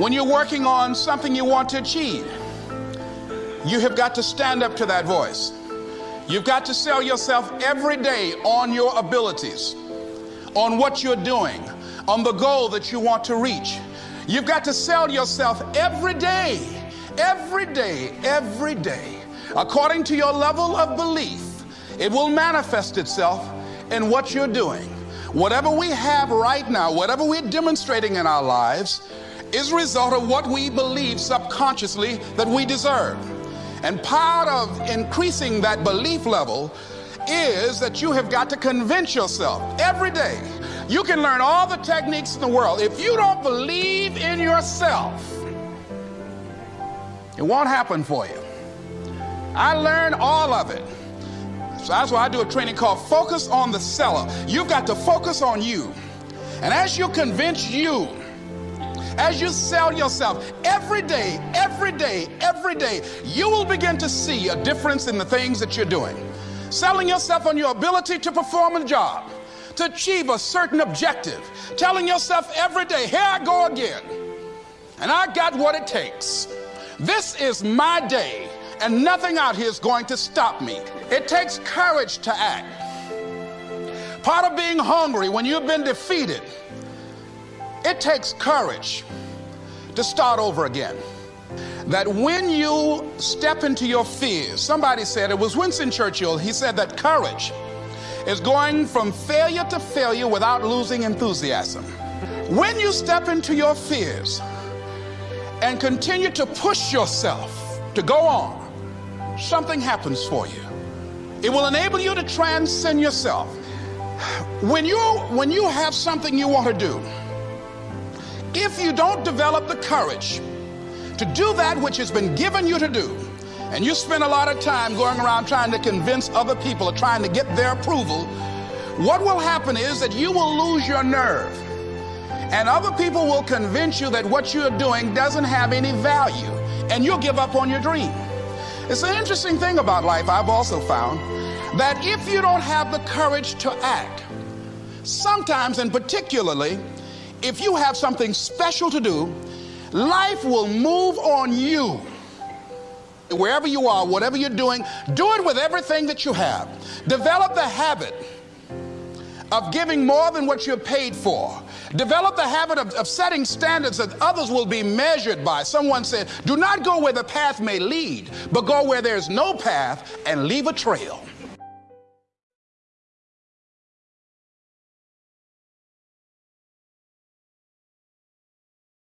When you're working on something you want to achieve, you have got to stand up to that voice. You've got to sell yourself every day on your abilities, on what you're doing, on the goal that you want to reach. You've got to sell yourself every day, every day, every day. According to your level of belief, it will manifest itself in what you're doing. Whatever we have right now, whatever we're demonstrating in our lives, is a result of what we believe subconsciously that we deserve. And part of increasing that belief level is that you have got to convince yourself every day. You can learn all the techniques in the world. If you don't believe in yourself, it won't happen for you. I learned all of it. So that's why I do a training called Focus on the Seller. You've got to focus on you. And as you convince you, as you sell yourself every day, every day, every day, you will begin to see a difference in the things that you're doing. Selling yourself on your ability to perform a job, to achieve a certain objective, telling yourself every day, here I go again, and I got what it takes. This is my day and nothing out here is going to stop me. It takes courage to act. Part of being hungry when you've been defeated, it takes courage to start over again. That when you step into your fears, somebody said, it was Winston Churchill, he said that courage is going from failure to failure without losing enthusiasm. When you step into your fears and continue to push yourself to go on, something happens for you. It will enable you to transcend yourself. When you, when you have something you want to do, if you don't develop the courage to do that which has been given you to do, and you spend a lot of time going around trying to convince other people or trying to get their approval, what will happen is that you will lose your nerve. And other people will convince you that what you're doing doesn't have any value, and you'll give up on your dream. It's an interesting thing about life, I've also found, that if you don't have the courage to act, sometimes and particularly, if you have something special to do, life will move on you. Wherever you are, whatever you're doing, do it with everything that you have. Develop the habit of giving more than what you're paid for. Develop the habit of, of, setting standards that others will be measured by. Someone said, do not go where the path may lead, but go where there's no path and leave a trail.